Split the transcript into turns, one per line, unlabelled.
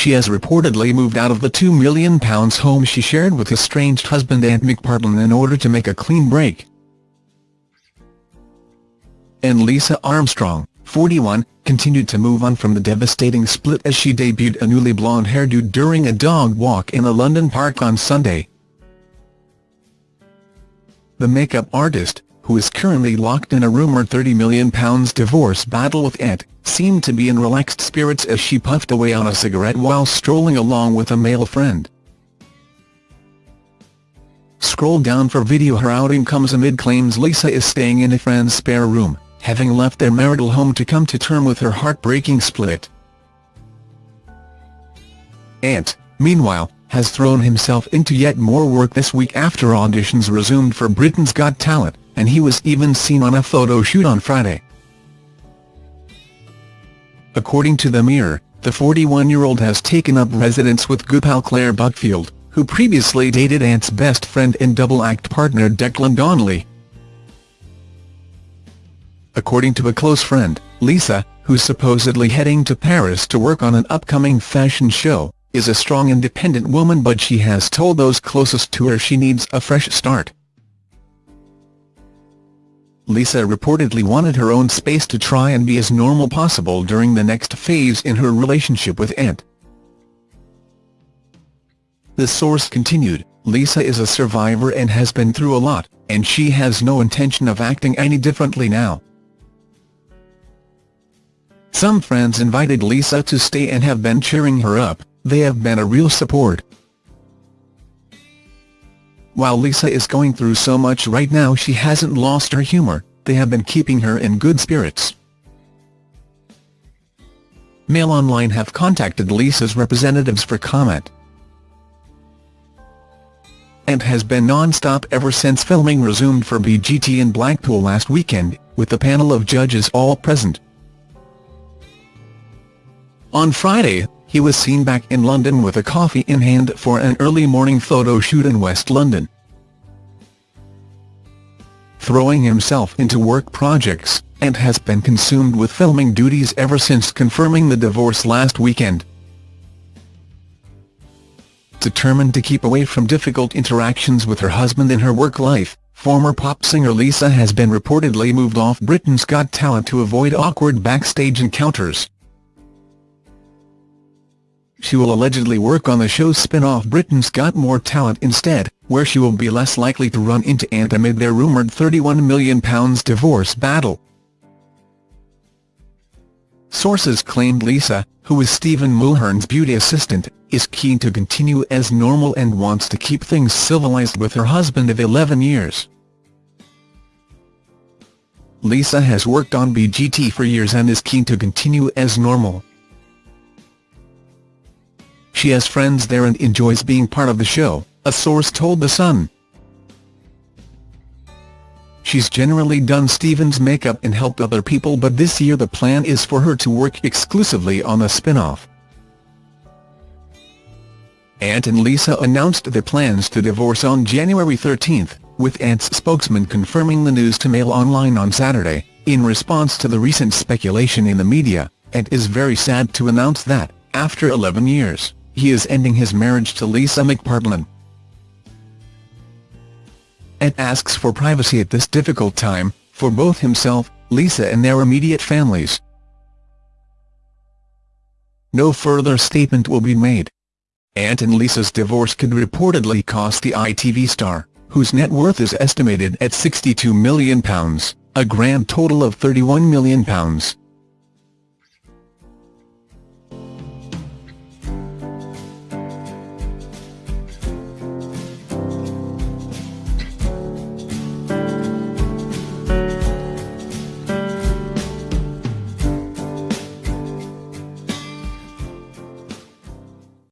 she has reportedly moved out of the £2 million home she shared with estranged husband Ant McPartlin in order to make a clean break. And Lisa Armstrong, 41, continued to move on from the devastating split as she debuted a newly blonde hairdo during a dog walk in a London park on Sunday. The makeup artist, who is currently locked in a rumoured £30 million divorce battle with Ant, seemed to be in relaxed spirits as she puffed away on a cigarette while strolling along with a male friend. Scroll down for video Her outing comes amid claims Lisa is staying in a friend's spare room having left their marital home to come to term with her heartbreaking split. Ant, meanwhile, has thrown himself into yet more work this week after auditions resumed for Britain's Got Talent, and he was even seen on a photo shoot on Friday. According to The Mirror, the 41-year-old has taken up residence with good pal Claire Buckfield, who previously dated Ant's best friend and double-act partner Declan Donnelly. According to a close friend, Lisa, who's supposedly heading to Paris to work on an upcoming fashion show, is a strong independent woman but she has told those closest to her she needs a fresh start. Lisa reportedly wanted her own space to try and be as normal possible during the next phase in her relationship with Ant. The source continued, Lisa is a survivor and has been through a lot, and she has no intention of acting any differently now. Some friends invited Lisa to stay and have been cheering her up, they have been a real support. While Lisa is going through so much right now she hasn't lost her humour, they have been keeping her in good spirits. Mail Online have contacted Lisa's representatives for comment. Ant has been non-stop ever since filming resumed for BGT in Blackpool last weekend, with the panel of judges all present. On Friday, he was seen back in London with a coffee in hand for an early morning photo shoot in West London. Throwing himself into work projects, Ant has been consumed with filming duties ever since confirming the divorce last weekend. Determined to keep away from difficult interactions with her husband in her work life, former pop singer Lisa has been reportedly moved off Britain's Got Talent to avoid awkward backstage encounters. She will allegedly work on the show's spin-off Britain's Got More Talent instead, where she will be less likely to run into Ant amid their rumoured £31 million divorce battle. Sources claimed Lisa, who is Stephen Mulhern's beauty assistant, is keen to continue as normal and wants to keep things civilized with her husband of 11 years. Lisa has worked on BGT for years and is keen to continue as normal. She has friends there and enjoys being part of the show, a source told The Sun. She's generally done Stephen's makeup and helped other people but this year the plan is for her to work exclusively on the spin-off. Ant and Lisa announced their plans to divorce on January 13, with Ant's spokesman confirming the news to Mail Online on Saturday, in response to the recent speculation in the media, Ant is very sad to announce that, after 11 years, he is ending his marriage to Lisa McPartlin. and asks for privacy at this difficult time, for both himself, Lisa and their immediate families. No further statement will be made. Ant and Lisa's divorce could reportedly cost the ITV star, whose net worth is estimated at £62 million, a grand total of £31 million.